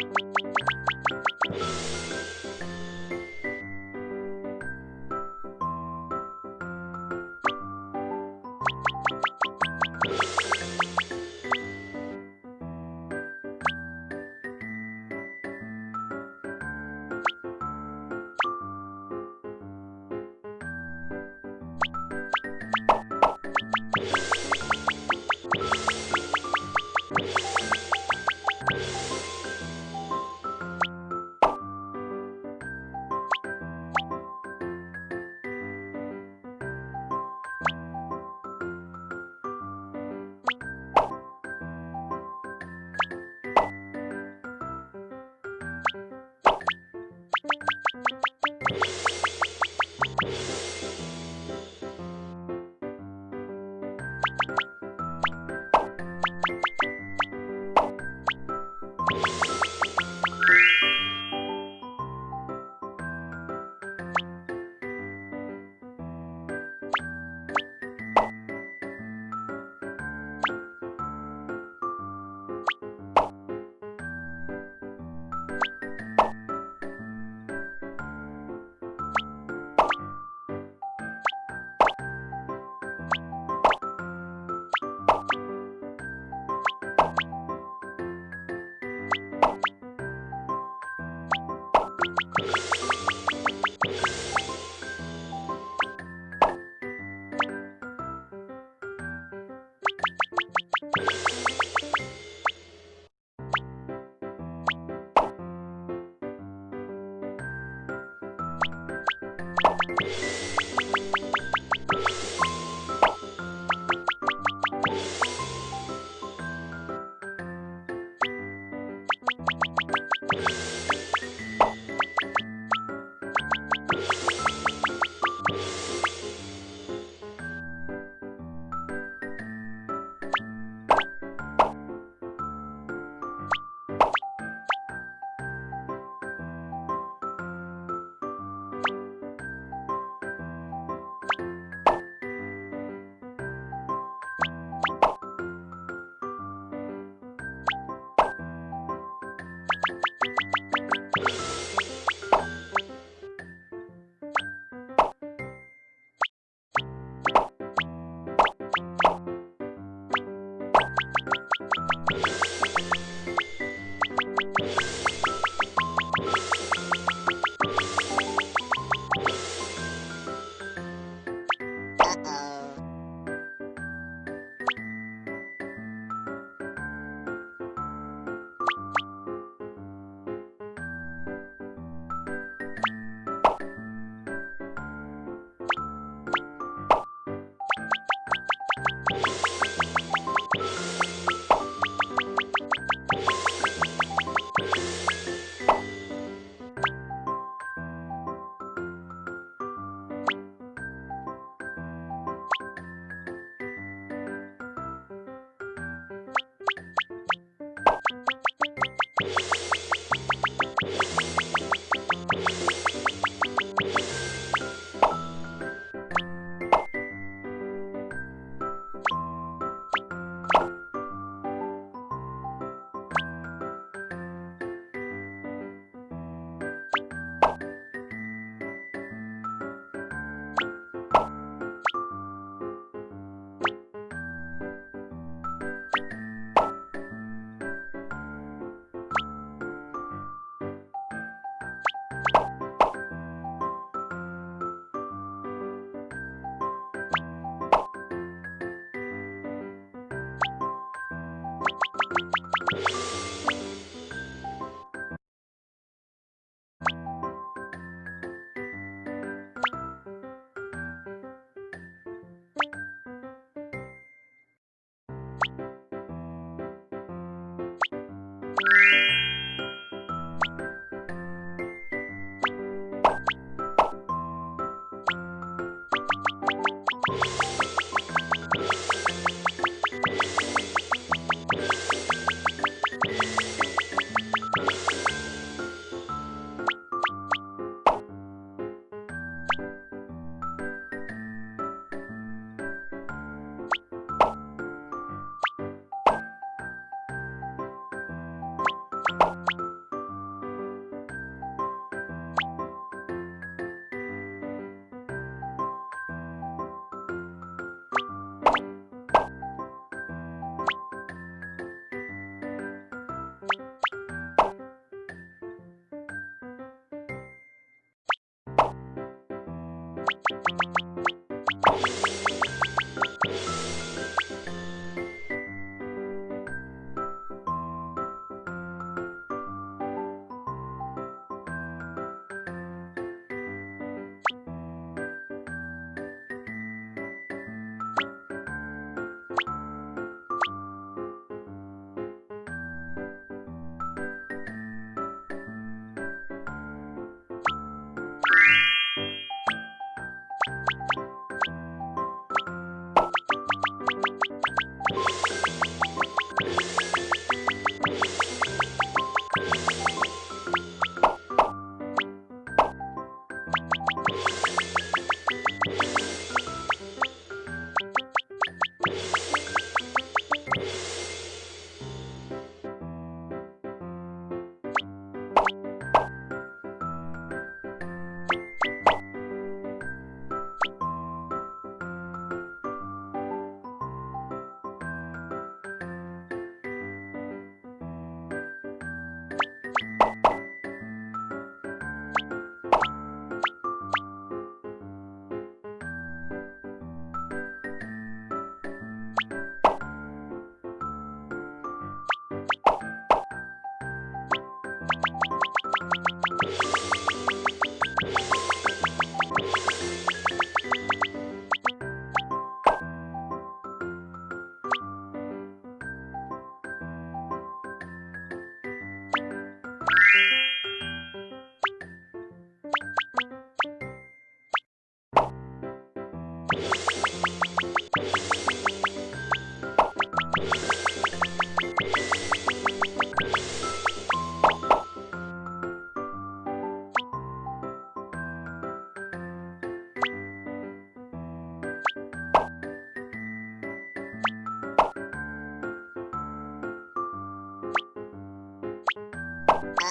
you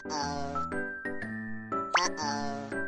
Uh, uh-oh. Uh-oh.